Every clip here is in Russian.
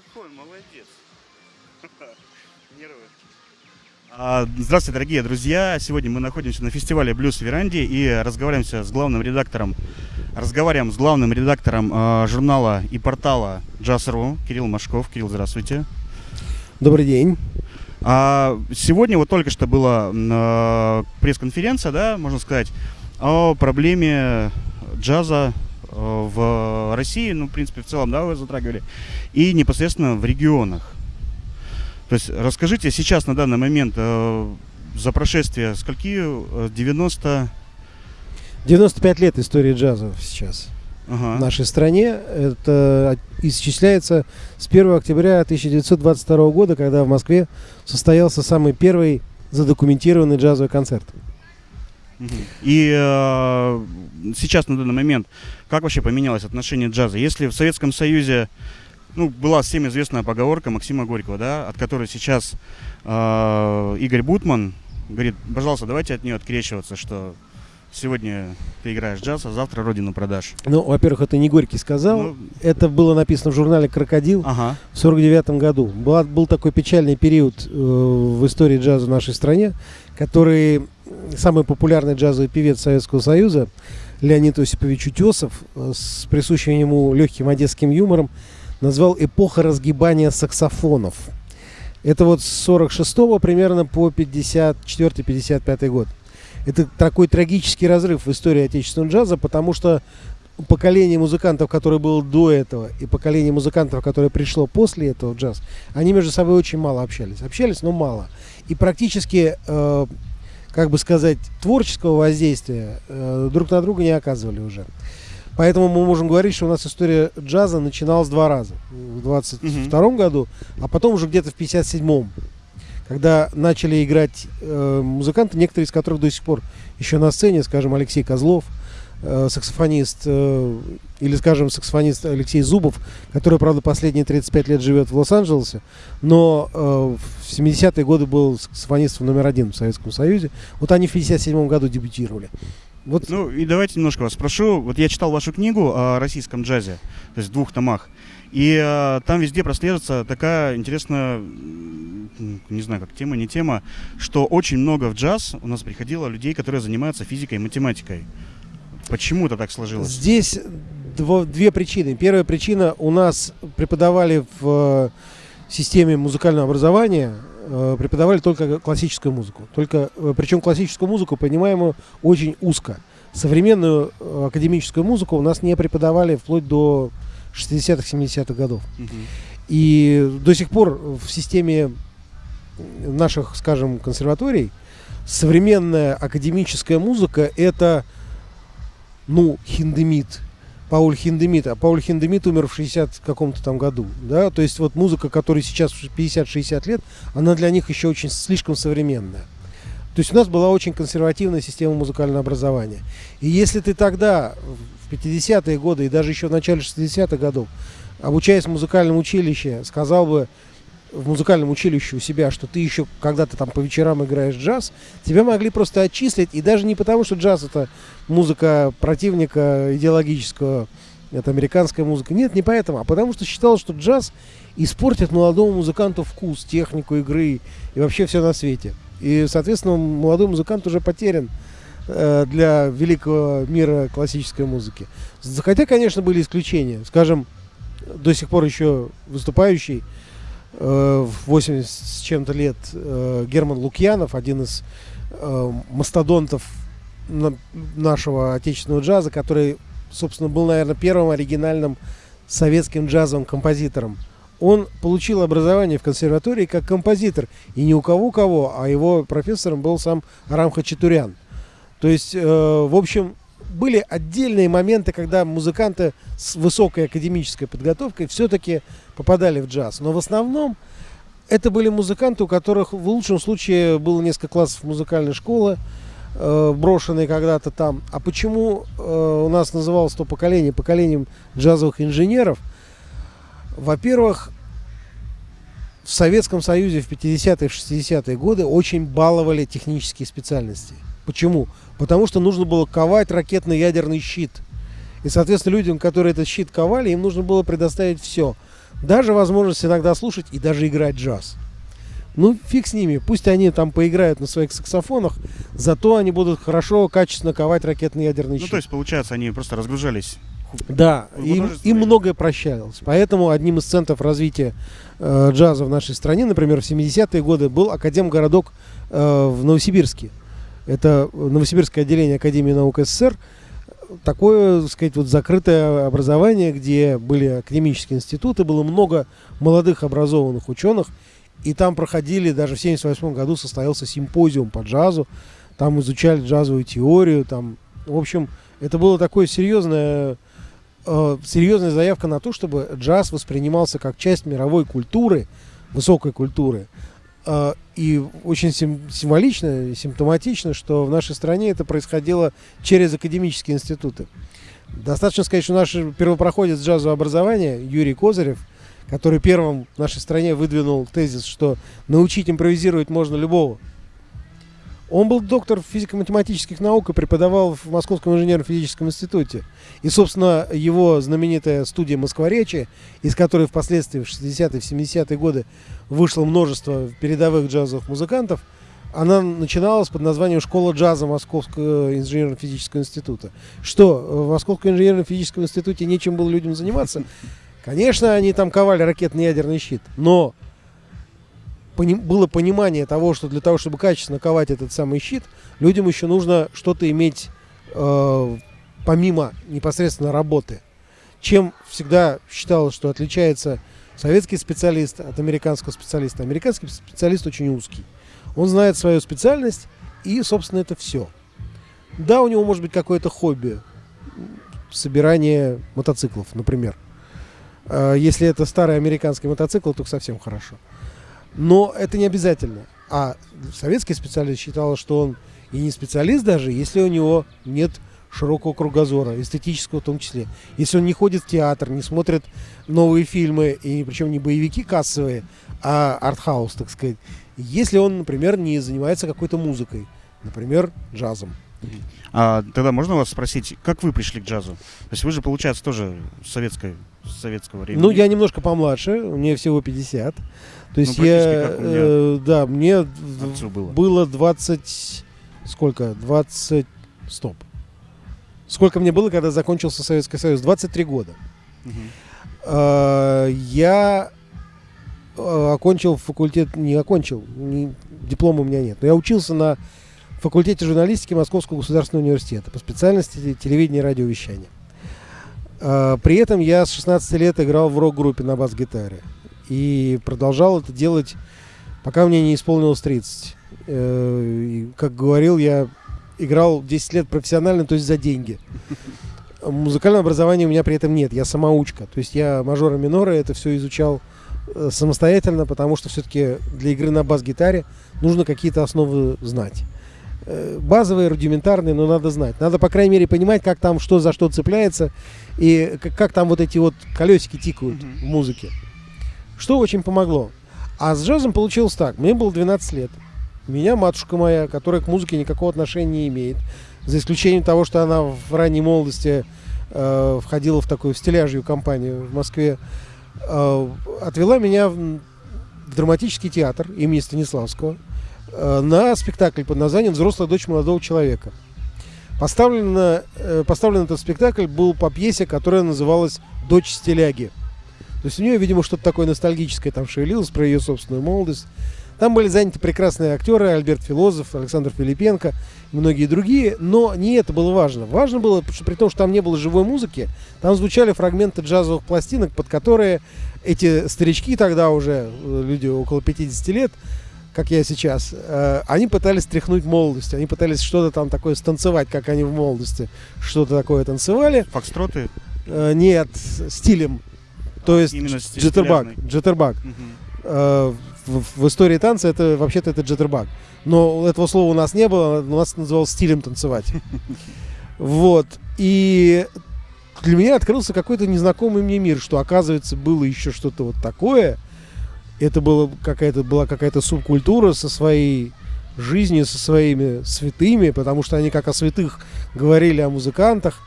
какой молодец. Нервы. А, Здравствуйте, дорогие друзья! Сегодня мы находимся на фестивале Блюз в Веранде и разговариваемся с главным редактором, разговариваем с главным редактором э, журнала и портала Джаз.ру Кирилл Машков. Кирилл, здравствуйте. Добрый день. А, сегодня вот только что была э, пресс-конференция, да, можно сказать, о проблеме джаза в России, ну, в принципе, в целом, да, вы затрагивали, и непосредственно в регионах. То есть расскажите сейчас на данный момент э, за прошествие скольки? Э, 90... 95 лет истории джаза сейчас Ага. в нашей стране. Это исчисляется с 1 октября 1922 года, когда в Москве состоялся самый первый задокументированный джазовый концерт. И э, сейчас на данный момент как вообще поменялось отношение джаза? Если в Советском Союзе ну, была всем известная поговорка Максима Горького, да, от которой сейчас э, Игорь Бутман говорит, пожалуйста, давайте от нее открещиваться, что сегодня ты играешь джаз, а завтра родину продашь. Ну, во-первых, это не Горький сказал. Ну, Это было написано в журнале «Крокодил» ага. в 49 году. Была- был такой печальный период э, в истории джаза в нашей стране, который самый популярный джазовый певец Советского Союза Леонид Осипович Утесов э, с присущим ему легким одесским юмором назвал «эпоха разгибания саксофонов». Это вот с 46 примерно по 54-55 год. Это такой трагический разрыв в истории отечественного джаза, потому что поколение музыкантов, которое было до этого, и поколение музыкантов, которое пришло после этого в джаз, они между собой очень мало общались. Общались, но мало. И практически, э, как бы сказать, творческого воздействия э, друг на друга не оказывали уже. Поэтому мы можем говорить, что у нас история джаза начиналась два раза. В 22 году, а потом уже где-то в 57-м. Когда начали играть э, музыканты, некоторые из которых до сих пор еще на сцене, скажем, Алексей Козлов, э, саксофонист, э, или, скажем, саксофонист Алексей Зубов, который, правда, последние 35 лет живет в Лос-Анджелесе, но э, в 70-е годы был саксофонистом номер один в Советском Союзе. Вот они в 57 году дебютировали. Вот Ну и давайте немножко вас спрошу. Вот я читал вашу книгу о российском джазе, то есть в двух томах. И э, там везде прослеживается такая интересная, не знаю, как тема, не тема, что очень много в джаз у нас приходило людей, которые занимаются физикой и математикой. Почему это так сложилось? Здесь дво- две причины. Первая причина у нас преподавали в э, системе музыкального образования э, преподавали только классическую музыку. Только, э, причем классическую музыку, понимаемую очень узко. Современную академическую музыку у нас не преподавали вплоть до 60-х, 70-х годов. Мгм. И до сих пор в системе наших, скажем, консерваторий современная академическая музыка это, ну, Хиндемит. Пауль Хиндемит. А Пауль Хиндемит умер в 60 каком-то там году. Да? То есть вот музыка, которая сейчас 50-60 лет, она для них еще очень слишком современная. То есть у нас была очень консервативная система музыкального образования. И если ты тогда, в 50-е годы и даже еще в начале 60-х годов, обучаясь в музыкальном училище, сказал бы в музыкальном училище у себя, что ты еще когда-то там по вечерам играешь джаз, тебя могли просто отчислить, и даже не потому, что джаз это музыка противника идеологического, это американская музыка. Нет, не поэтому, а потому что считалось, что джаз испортит молодому музыканту вкус, технику игры и вообще все на свете. И, соответственно, молодой музыкант уже потерян э, для великого мира классической музыки. Хотя, конечно, были исключения. Скажем, до сих пор еще выступающий в 80 с чем-то лет э, Герман Лукьянов, один из э, мастодонтов на- нашего отечественного джаза, который, собственно, был, наверное, первым оригинальным советским джазовым композитором. Он получил образование в консерватории как композитор. И не у кого-кого, а его профессором был сам Арам Хачатурян. То есть, э, в общем, были отдельные моменты, когда музыканты с высокой академической подготовкой все-таки попадали в джаз. Но в основном это были музыканты, у которых в лучшем случае было несколько классов музыкальной школы, э, брошенные когда-то там. А почему э, у нас называлось то поколение поколением джазовых инженеров? Во-первых, в Советском Союзе в 50-е, 60-е годы очень баловали технические специальности. Почему? Потому что нужно было ковать ракетно-ядерный щит. И, соответственно, людям, которые этот щит ковали, им нужно было предоставить все. даже возможность иногда слушать и даже играть джаз. Ну, фиг с ними, пусть они там поиграют на своих саксофонах, зато они будут хорошо, качественно ковать ракетный ядерный щит. Ну, то есть, получается, они просто разгружались. Да, им, им многое прощалось. Поэтому одним из центров развития э, джаза в нашей стране, например, в 70-е годы был Академгородок э, в Новосибирске. Это Новосибирское отделение Академии наук СССР. Такое, так сказать, вот закрытое образование, где были академические институты, было много молодых образованных ученых. И там проходили, даже в 78 году состоялся симпозиум по джазу. Там изучали джазовую теорию. Там, в общем, это было такое серьезное э, серьезная заявка на то, чтобы джаз воспринимался как часть мировой культуры, высокой культуры. Э, и очень сим- символично, симптоматично, что в нашей стране это происходило через академические институты. Достаточно сказать, что наш первопроходец джазового образования Юрий Козырев, который первым в нашей стране выдвинул тезис, что научить импровизировать можно любого. Он был доктор физико-математических наук и преподавал в Московском инженерно-физическом институте. И, собственно, его знаменитая студия «Москворечи», из которой впоследствии в 60-е, в 70-е годы вышло множество передовых джазовых музыкантов, она начиналась под названием «Школа джаза Московского инженерно-физического института». Что, в Московском инженерно-физическом институте нечем было людям заниматься? Конечно, они там ковали ракетный ядерный щит, но было понимание того, что для того, чтобы качественно ковать этот самый щит, людям еще нужно что-то иметь э, помимо непосредственно работы. Чем всегда считалось, что отличается советский специалист от американского специалиста. Американский специалист очень узкий. Он знает свою специальность, и, собственно, это все. Да, у него может быть какое-то хобби. Собирание мотоциклов, например. Э, Если это старый американский мотоцикл, то совсем хорошо. Но это не обязательно. А советский специалист считал, что он и не специалист даже, если у него нет широкого кругозора, эстетического в том числе. Если он не ходит в театр, не смотрит новые фильмы, и причем не боевики кассовые, а артхаус, так сказать. Если он, например, не занимается какой-то музыкой, например, джазом. А тогда можно вас спросить, как вы пришли к джазу? То есть вы же, получается, тоже советской, с советского времени. Ну, я немножко помладше, мне всего 50. То есть Ну, я, э, да, мне было. было 20, сколько? 20, стоп. Сколько мне было, когда закончился Советский Союз? 23 года. Мгм. Э, Я окончил факультет, не окончил, не- диплома у меня нет, но я учился на факультете журналистики Московского государственного университета по специальности телевидения и радиовещания. Э, При этом я с 16 лет играл в рок-группе на бас-гитаре и продолжал это делать, пока мне не исполнилось 30. Э, и, как говорил, я играл 10 лет профессионально, то есть за деньги. Музыкального образования у меня при этом нет, я самоучка. То есть я мажоры миноры это все изучал э, самостоятельно, потому что все-таки для игры на бас-гитаре нужно какие-то основы знать. Э, Базовые, рудиментарные, но надо знать. Надо, по крайней мере, понимать, как там что за что цепляется и как, как там вот эти вот колесики тикают Мгм. в музыке. Что очень помогло. А с джазом получилось так. Мне было 12 лет. Меня матушка моя, которая к музыке никакого отношения не имеет, за исключением того, что она в ранней молодости э, входила в такую стиляжью компанию в Москве, э, отвела меня в, в драматический театр имени Станиславского э, на спектакль под названием «Взрослая дочь молодого человека». Поставлен, э, поставлен этот спектакль был по пьесе, которая называлась «Дочь стиляги». То есть у нее, видимо, что-то такое ностальгическое там шевелилось про ее собственную молодость. Там были заняты прекрасные актеры Альберт Филозов, Александр Филипенко и многие другие, но не это было важно. Важно было, что при том, что там не было живой музыки, там звучали фрагменты джазовых пластинок, под которые эти старички тогда уже, э, люди около 50 лет, как я сейчас, э, они пытались стряхнуть молодость, они пытались что-то там такое станцевать, как они в молодости что-то такое танцевали. Фокстроты? Э, нет, стилем. То есть Именно. Джиттербак. Мгм. Э, в, в истории танца это вообще-то это джиттербак. Но этого слова у нас не было, у нас это называлось стилем танцевать. Вот. И для меня открылся какой-то незнакомый мне мир, что оказывается было еще что-то вот такое. Это было какая-то, была какая-то субкультура со своей жизнью, со своими святыми, потому что они как о святых говорили о музыкантах.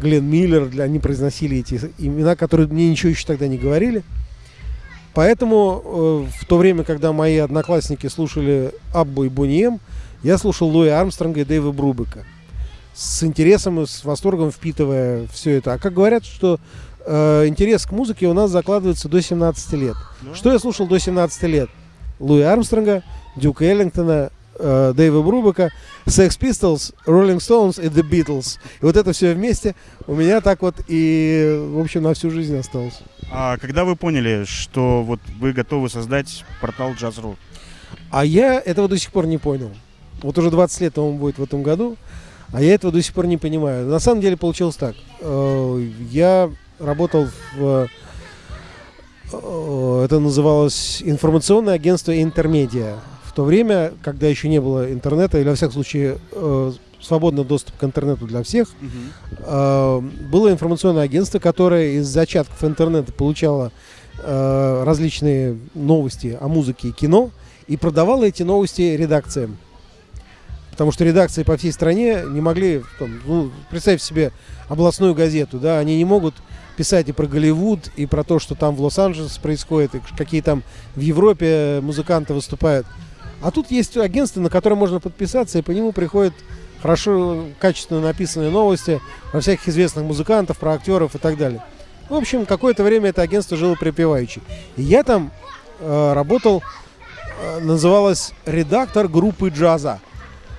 Глен Миллер, для, они произносили эти имена, которые мне ничего еще тогда не говорили. Поэтому э, в то время, когда мои одноклассники слушали Аббу и Бонием, я слушал Луи Армстронга и Дэйва Брубека. С интересом и с восторгом впитывая все это. А как говорят, что э, интерес к музыке у нас закладывается до 17 лет. Да. Что я слушал до 17 лет? Луи Армстронга, Дюка Эллингтона, э, Дэйва Брубека, Sex Pistols, Rolling Stones и The Beatles. И вот это все вместе у меня так вот и, в общем, на всю жизнь осталось. А когда вы поняли, что вот вы готовы создать портал Jazz.ru? А я этого до сих пор не понял. Вот уже 20 лет он будет в этом году, а я этого до сих пор не понимаю. На самом деле получилось так. Э, Я работал в... э, Это называлось информационное агентство «Интермедиа». То время, когда еще не было интернета, или, во всяком случае, э, свободный доступ к интернету для всех, э, было информационное агентство, которое из зачатков интернета получало э, различные новости о музыке и кино и продавало эти новости редакциям. Потому что редакции по всей стране не могли, там, ну, представь себе областную газету, да, они не могут писать и про Голливуд, и про то, что там в Лос-Анджелесе происходит, и какие там в Европе музыканты выступают. А тут есть агентство, на которое можно подписаться, и по нему приходят хорошо, качественно написанные новости про всяких известных музыкантов, про актеров и так далее. В общем, какое-то время это агентство жило припеваючи. И я там э, работал, э, называлось редактор группы джаза.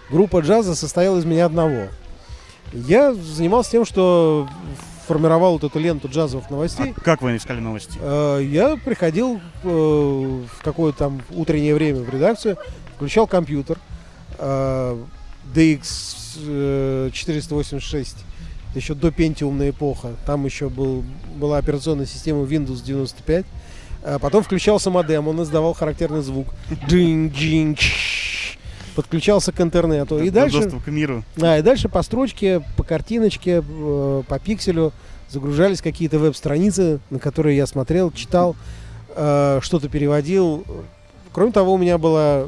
Группа джаза состояла из меня одного. Я занимался тем, что формировал вот эту ленту джазовых новостей. А как вы искали новости? Э, Я приходил э, в какое-то там утреннее время в редакцию, включал компьютер э, DX э, 486, еще до пентиумная эпоха. Там еще был, была операционная система Windows 95. А потом включался модем, он издавал характерный звук. Чш. Подключался к интернету. И До- дальше... Доступ к миру. Да, и дальше по строчке, по картиночке, э, по пикселю загружались какие-то веб-страницы, на которые я смотрел, читал, э, что-то переводил. Кроме того, у меня была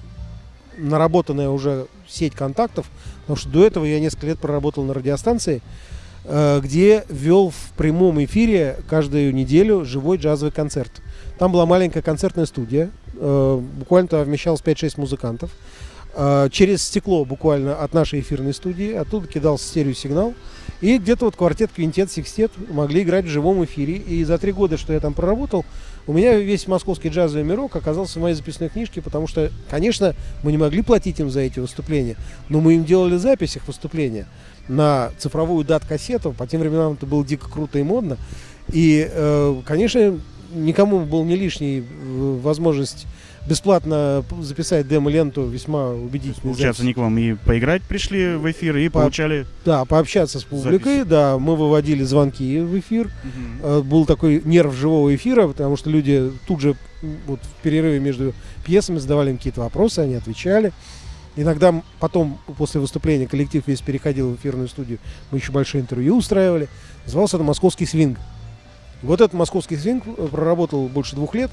наработанная уже сеть контактов, потому что до этого я несколько лет проработал на радиостанции, э, где вел в прямом эфире каждую неделю живой джазовый концерт. Там была маленькая концертная студия, э, буквально туда вмещалось 5-6 музыкантов. Э, через стекло буквально от нашей эфирной студии, оттуда кидался стереосигнал. И где-то вот квартет, квинтет, секстет могли играть в живом эфире. И за три года, что я там проработал, у меня весь московский джазовый мирок оказался в моей записной книжке, потому что, конечно, мы не могли платить им за эти выступления, но мы им делали запись их выступления на цифровую дат-кассету. По тем временам это было дико круто и модно. И, э, конечно, никому был не лишней э, возможность бесплатно записать демо-ленту весьма убедительной Получается, они к вам и поиграть пришли в эфир, и По- получали... Да, пообщаться с публикой, Записи. да, мы выводили звонки в эфир. Э, Был такой нерв живого эфира, потому что люди тут же вот в перерыве между пьесами задавали им какие-то вопросы, они отвечали. Иногда потом, после выступления, коллектив весь переходил в эфирную студию, мы еще большое интервью устраивали. Назывался это «Московский свинг». Вот этот «Московский свинг» э, проработал больше двух лет,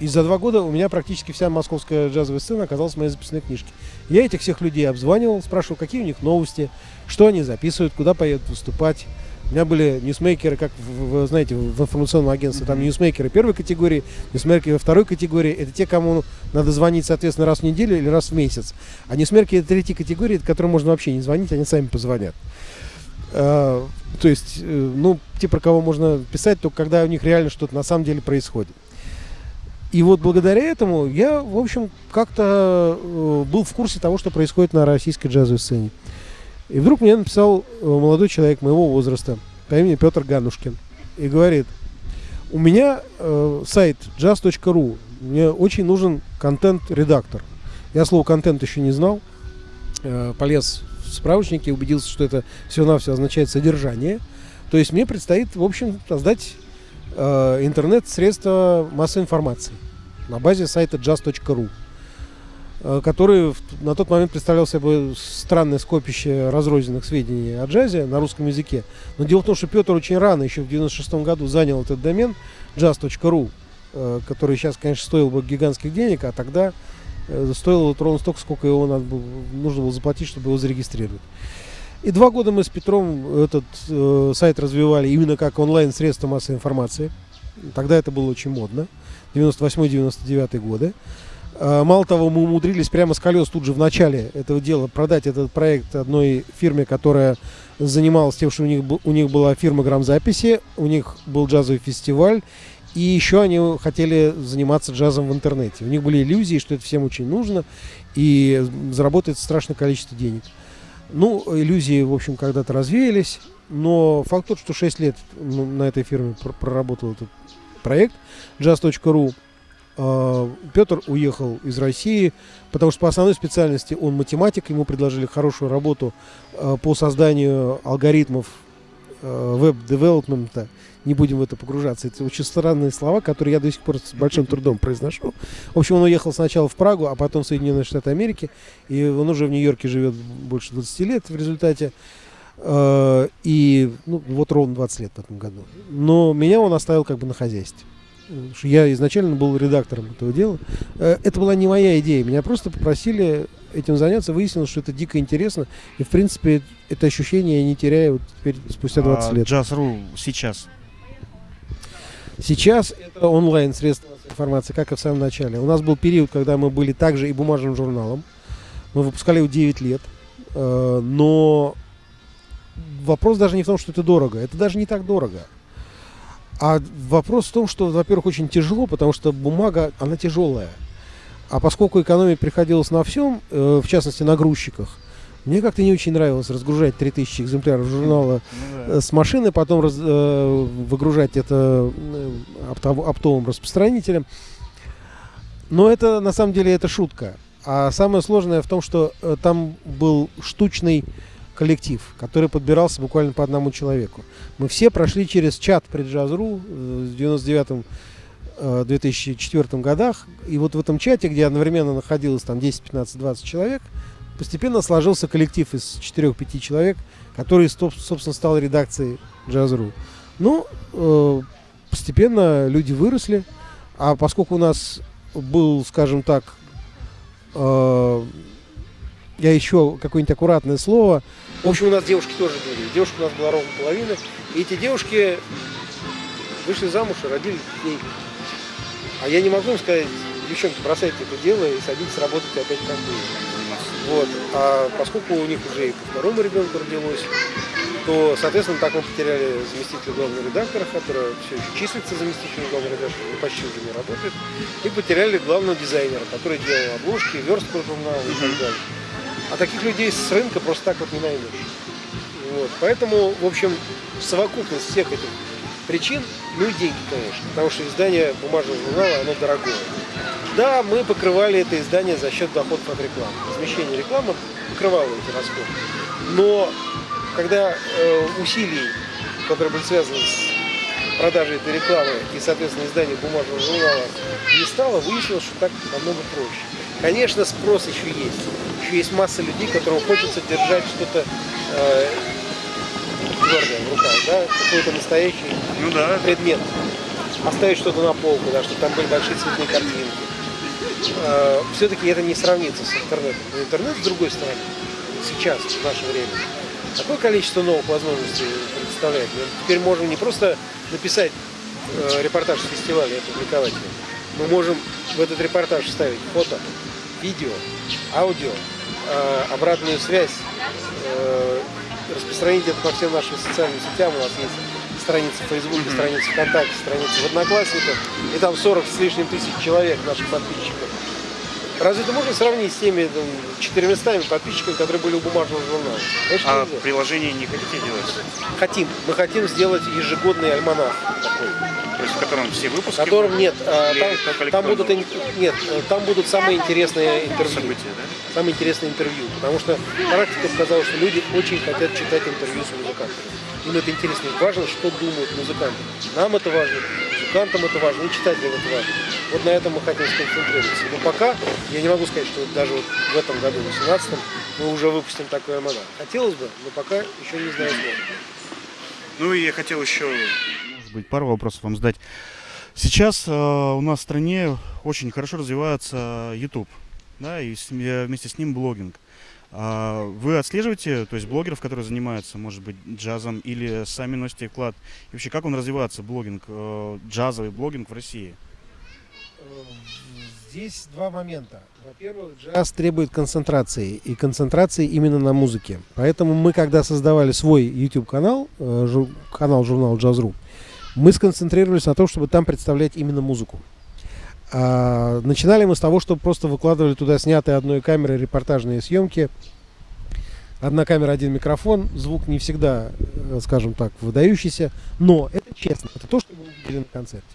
и за два года у меня практически вся московская джазовая сцена оказалась в моей записной книжке. Я этих всех людей обзванивал, спрашивал, какие у них новости, что они записывают, куда поедут выступать. У меня были ньюсмейкеры, как в- в- знаете, в информационном агентстве, там ньюсмейкеры первой категории, ньюсмейкеры второй категории. Это те, кому надо звонить, соответственно, раз в неделю или раз в месяц. А ньюсмейкеры третьей категории, которым можно вообще не звонить, они сами позвонят. А, то есть, э, ну, те, про кого можно писать, только когда у них реально что-то на самом деле происходит. И вот благодаря этому я, в общем, как-то э, был в курсе того, что происходит на российской джазовой сцене. И вдруг мне написал э, молодой человек моего возраста по имени Петр Ганушкин и говорит, у меня э, сайт jazz.ru, мне очень нужен контент-редактор. Я слово контент еще не знал, э, полез в справочники, убедился, что это все-навсего означает содержание. То есть мне предстоит, в общем, создать э, интернет-средства массовой информации на базе сайта jazz.ru, э, который в- на тот момент представлял собой странное скопище разрозненных сведений о джазе на русском языке. Но дело в том, что Петр очень рано, еще в 96 году, занял этот домен jazz.ru, э, который сейчас, конечно, стоил бы гигантских денег, а тогда э, стоило вот ровно столько, сколько его надо было, нужно было заплатить, чтобы его зарегистрировать. И два года мы с Петром этот э, сайт развивали именно как онлайн-средство массовой информации. Тогда это было очень модно. 98-99 годы. А, мало того, мы умудрились прямо с колес тут же в начале этого дела продать этот проект одной фирме, которая занималась тем, что у них, у них была фирма грамзаписи, у них был джазовый фестиваль, и еще они хотели заниматься джазом в интернете. У них были иллюзии, что это всем очень нужно, и заработает страшное количество денег. Ну, иллюзии, в общем, когда-то развеялись, но факт тот, что 6 лет ну, на этой фирме проработал этот проект jazz.ru, а, Петр уехал из России, потому что по основной специальности он математик, ему предложили хорошую работу а, по созданию алгоритмов а, веб-девелопмента. Не будем в это погружаться. Это очень странные слова, которые я до сих пор с большим трудом произношу. В общем, он уехал сначала в Прагу, а потом в Соединенные Штаты Америки. И он уже в Нью-Йорке живет больше 20 лет в результате. И ну, вот ровно 20 лет в этом году. Но меня он оставил как бы на хозяйстве я изначально был редактором этого дела. Э, это была не моя идея. Меня просто попросили этим заняться. Выяснилось, что это дико интересно. И, в принципе, это ощущение я не теряю вот теперь спустя 20 а лет. Джаз.ру сейчас? Сейчас это онлайн средства информации, как и в самом начале. У нас был период, когда мы были также и бумажным журналом. Мы выпускали его 9 лет. Э, но вопрос даже не в том, что это дорого. Это даже не так дорого. А вопрос в том, что, во-первых, очень тяжело, потому что бумага, она тяжелая. А поскольку экономия приходилась на всем, э, в частности на грузчиках, мне как-то не очень нравилось разгружать 3000 экземпляров журнала ну. Э, с машины, потом раз, э, выгружать это э, оптовым распространителем. Но это на самом деле это шутка. А самое сложное в том, что э, там был штучный коллектив, который подбирался буквально по одному человеку. Мы все прошли через чат преджаз.ру э, в 99 2004 э, годах. И вот в этом чате, где одновременно находилось там 10, 15, 20 человек, постепенно сложился коллектив из 4-5 человек, который, собственно, стал редакцией Jazz.ru. Ну, э, постепенно люди выросли, а поскольку у нас был, скажем так, я еще какое-нибудь аккуратное слово. В общем, у нас девушки тоже были. Девушка у нас была ровно половина. И эти девушки вышли замуж и родили детей. А я не могу им сказать, девчонки, бросайте это дело и садитесь работать опять как было. Вот. А поскольку у них уже и по второму ребенку родилось, то, соответственно, так мы потеряли заместителя главного редактора, который все еще числится заместителем главного редактора, но почти уже не работает, и потеряли главного дизайнера, который делал обложки, верстку журнала и так далее. А таких людей с рынка просто так вот не найдешь. Вот. Поэтому, в общем, совокупность всех этих причин, ну и деньги, конечно. Потому что издание бумажного журнала, оно дорогое. Да, мы покрывали это издание за счет доходов от рекламы. Размещение рекламы покрывало эти расходы. Но когда э, усилий, которые были связаны с продажей этой рекламы и, соответственно, издание бумажного журнала не стало, выяснилось, что так намного проще. Конечно, спрос еще есть. Еще есть масса людей, которым хочется держать что-то э, твердое в руках, да, какой-то настоящий ну, да. предмет. Оставить что-то на полку, да, чтобы там были большие цветные картинки. Э, Все-таки это не сравнится с интернетом. Но интернет, с другой стороны, сейчас, в наше время, такое количество новых возможностей представляет. Мы теперь можем не просто написать э, репортаж с фестиваля и опубликовать его. Мы можем в этот репортаж вставить фото, видео, аудио, э, обратную связь, э, распространить это по всем нашим социальным сетям. У нас есть страница в Фейсбуке, mm-hmm. страница ВКонтакте, страница в Одноклассниках, и там 40 с лишним тысяч человек наших подписчиков. Разве это можно сравнить с теми там, 400 подписчиками, которые были у бумажного журнала? Конечно, а нельзя. приложение не хотите делать? Хотим. Мы хотим сделать ежегодный альманах такой. То есть в котором все выпуски? В котором нет. А, там, там будут нет, там будут самые интересные интервью. События, да? Самые интересные интервью. Потому что практика показала, что люди очень хотят читать интервью с музыкантами. Им это интересно. Им важно, что думают музыканты. Нам это важно, музыкантам это важно, и читателям это важно. Вот на этом мы хотим сконцентрироваться. Но пока я не могу сказать, что даже вот в этом году, в 2018, мы уже выпустим такое альманах. Хотелось бы, но пока еще не знаю, сможем. Ну и я хотел еще, может быть, пару вопросов вам задать. Сейчас э, у нас в стране очень хорошо развивается YouTube, да, и с, э, вместе с ним блогинг. А вы отслеживаете, то есть блогеров, которые занимаются, может быть, джазом, или сами носите вклад? И вообще, как он развивается, блогинг, э, джазовый блогинг в России? Здесь два момента. Во-первых, джаз требует концентрации, и концентрации именно на музыке. Поэтому мы, когда создавали свой YouTube-канал, э, канал журнала Джаз.ру, мы сконцентрировались на том, чтобы там представлять именно музыку. А, начинали мы с того, что просто выкладывали туда снятые одной камерой репортажные съемки. Одна камера, один микрофон. Звук не всегда, э, скажем так, выдающийся. Но это честно. Это то, что мы увидели на концерте.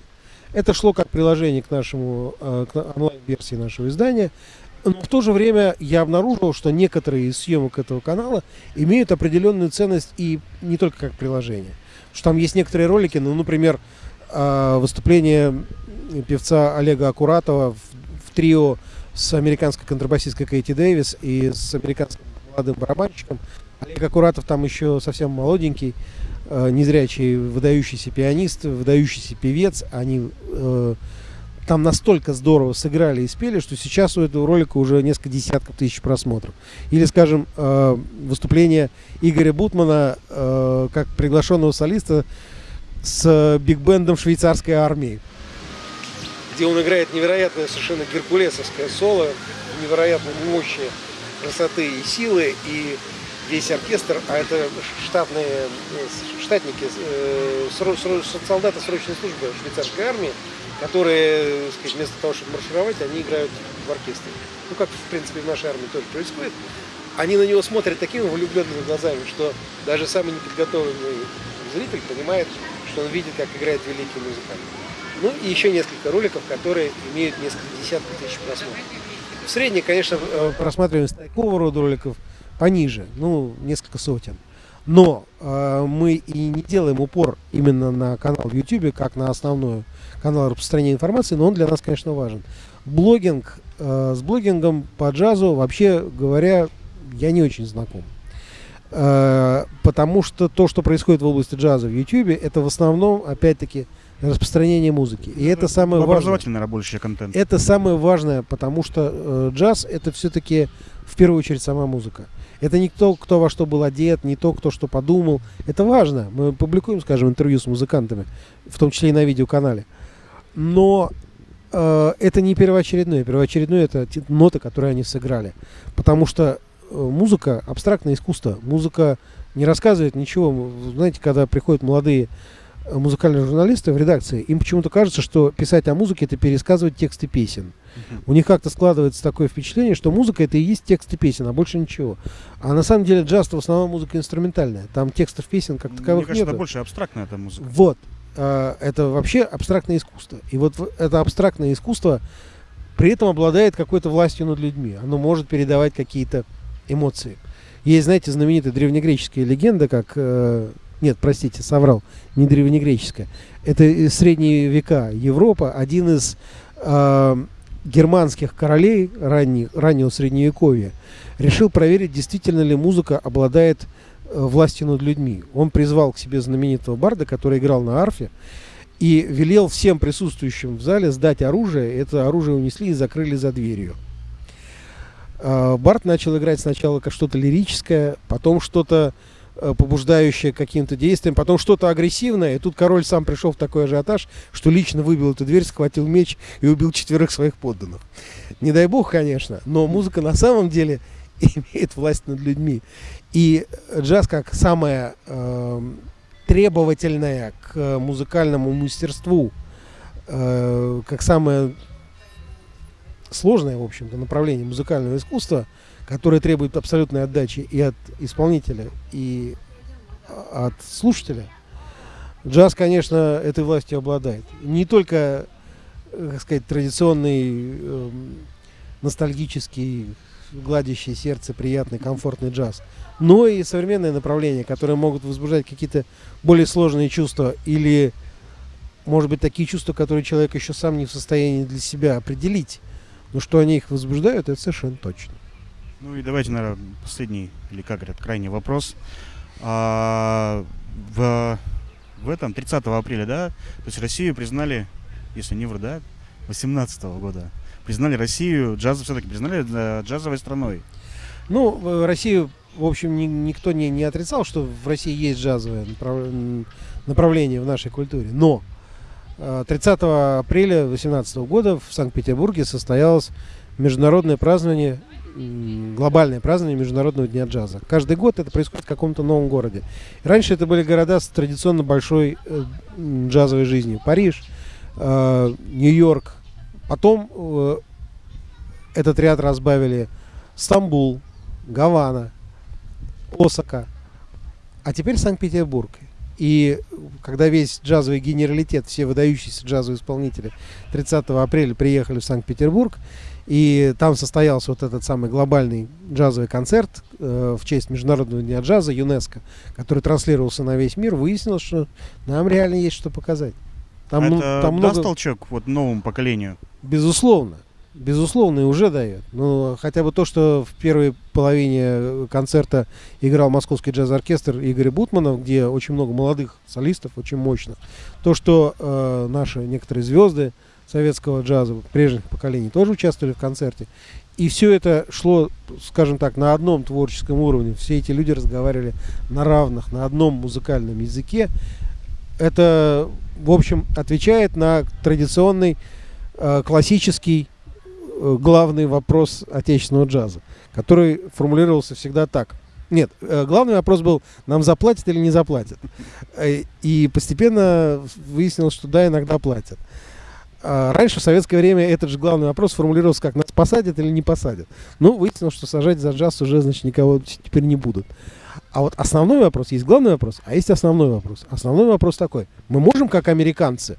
Это шло как приложение к нашему э, к онлайн-версии нашего издания. Но в то же время я обнаружил, что некоторые из съемок этого канала имеют определенную ценность и не только как приложение. Что там есть некоторые ролики, ну, например, э, выступление певца Олега Акуратова в, в трио с американской контрабасисткой Кейти Дэвис и с американским молодым барабанщиком. Олег Акуратов там еще совсем молоденький, э, незрячий, выдающийся пианист, выдающийся певец. Они э, там настолько здорово сыграли и спели, что сейчас у этого ролика уже несколько десятков тысяч просмотров. Или, скажем, э, выступление Игоря Бутмана э, как приглашенного солиста с биг-бендом швейцарской армии где он играет невероятное совершенно геркулесовское соло, невероятной мощи, красоты и силы, и весь оркестр, а это штатные э, штатники, э, солдаты срочной службы швейцарской армии, которые, сказать, вместо того, чтобы маршировать, они играют в оркестре. Ну, как, в принципе, в нашей армии тоже происходит. Они на него смотрят такими влюбленными глазами, что даже самый неподготовленный зритель понимает, что он видит, как играет великий музыкант. Ну и еще несколько роликов, которые имеют несколько десятков тысяч просмотров. В среднем, конечно, э, просматриваемость такого рода роликов пониже, ну, несколько сотен. Но э, мы и не делаем упор именно на канал в YouTube, как на основной канал распространения информации, но он для нас, конечно, важен. Блогинг, э, с блогингом по джазу, вообще говоря, я не очень знаком. Э, потому что то, что происходит в области джаза в YouTube, это в основном, опять-таки, распространение музыки. И это самое важное. Образовательный, контент. Это самое важное, потому что э, джаз это все-таки в первую очередь сама музыка. Это не кто, кто во что был одет, не то, кто что подумал. Это важно. Мы публикуем, скажем, интервью с музыкантами, в том числе и на видеоканале. Но э, это не первоочередное. Первоочередное это те ноты, которые они сыграли. Потому что э, музыка абстрактное искусство. Музыка не рассказывает ничего. Знаете, когда приходят молодые э, музыкальные журналисты в редакции, им почему-то кажется, что писать о музыке это пересказывать тексты песен. У них как-то складывается такое впечатление, что музыка это и есть тексты песен, а больше ничего. А на самом деле джаз в основном музыка инструментальная. Там текстов песен как Мне таковых кажется, нет. это больше абстрактная эта музыка. Вот. А, Это вообще абстрактное искусство. И вот это абстрактное искусство при этом обладает какой-то властью над людьми. Оно может передавать какие-то эмоции. Есть, знаете, знаменитая древнегреческая легенда, как... э, Нет, простите, соврал. Не древнегреческая. Это средние века Европа. Один из э, германских королей ранних, раннего средневековья решил проверить, действительно ли музыка обладает э, властью над людьми. Он призвал к себе знаменитого барда, который играл на арфе, и велел всем присутствующим в зале сдать оружие. Это оружие унесли и закрыли за дверью. А, Барт начал играть сначала как что-то лирическое, потом что-то э, побуждающее к каким-то действиям, потом что-то агрессивное. И тут король сам пришел в такой ажиотаж, что лично выбил эту дверь, схватил меч и убил четверых своих подданных. Не дай бог, конечно, но музыка на самом деле имеет власть над людьми. И джаз как самое эм, требовательное к музыкальному мастерству, э, как самое сложное, в общем-то, направление музыкального искусства, которое требует абсолютной отдачи и от исполнителя, и а, от слушателя, джаз, конечно, этой властью обладает. Не только, э, как сказать, традиционный, эм, ностальгический, гладящий сердце, приятный, комфортный джаз, но и современные направления, которые могут возбуждать какие-то более сложные чувства или, может быть, такие чувства, которые человек еще сам не в состоянии для себя определить. Но что они их возбуждают, это совершенно точно. Ну и давайте, наверное, последний, или как говорят, крайний вопрос. А, в, в этом, 30 апреля, да, то есть Россию признали, если не вру, да, 18 года, признали Россию, джаз все-таки признали э, джазовой страной. Ну, в Россию, в общем, ни- никто не, не отрицал, что в России есть джазовое направ- направление в нашей культуре. Но Э, 30 апреля 2018 года в Санкт-Петербурге состоялось международное празднование, глобальное празднование Международного дня джаза. Каждый год это происходит в каком-то новом городе. Раньше это были города с традиционно большой э, джазовой жизнью. Париж, э, Нью-Йорк. Потом э, этот ряд разбавили Стамбул, Гавана, Осака, а теперь Санкт-Петербург. И когда весь джазовый генералитет, все выдающиеся джазовые исполнители 30 апреля приехали в Санкт-Петербург, и там состоялся вот этот самый глобальный джазовый концерт э, в честь Международного дня джаза ЮНЕСКО, который транслировался на весь мир, выяснилось, что нам реально есть что показать. Там, ну, это там много, толчок вот новому поколению? безусловно, безусловно, и уже дает. Но хотя бы то, что в первой половине э, концерта играл Московский джаз-оркестр Игоря Бутмана, где очень много молодых солистов, очень мощных. То, что э, наши некоторые звезды советского джаза прежних поколений тоже участвовали в концерте. И все это шло, скажем так, на одном творческом уровне. Все эти люди разговаривали на равных, на одном музыкальном языке. Это, в общем, отвечает на традиционный э, классический э, главный вопрос отечественного джаза, который формулировался всегда так. Нет, э, главный вопрос был, нам заплатят или не заплатят. Э, И постепенно выяснилось, что да, иногда платят. А Раньше, в советское время, этот же главный вопрос формулировался как, нас посадят или не посадят. Ну, выяснилось, что сажать за джаз уже, значит, никого теперь не будут. А вот основной вопрос, есть главный вопрос, а есть основной вопрос. Основной вопрос такой, мы можем, как американцы,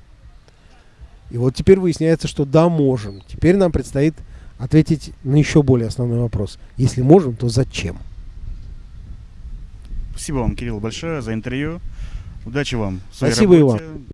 и вот теперь выясняется, что да, можем. Теперь нам предстоит ответить на еще более основной вопрос. Если можем, то зачем? Спасибо вам, Кирилл, большое за интервью. Удачи вам. Спасибо работе.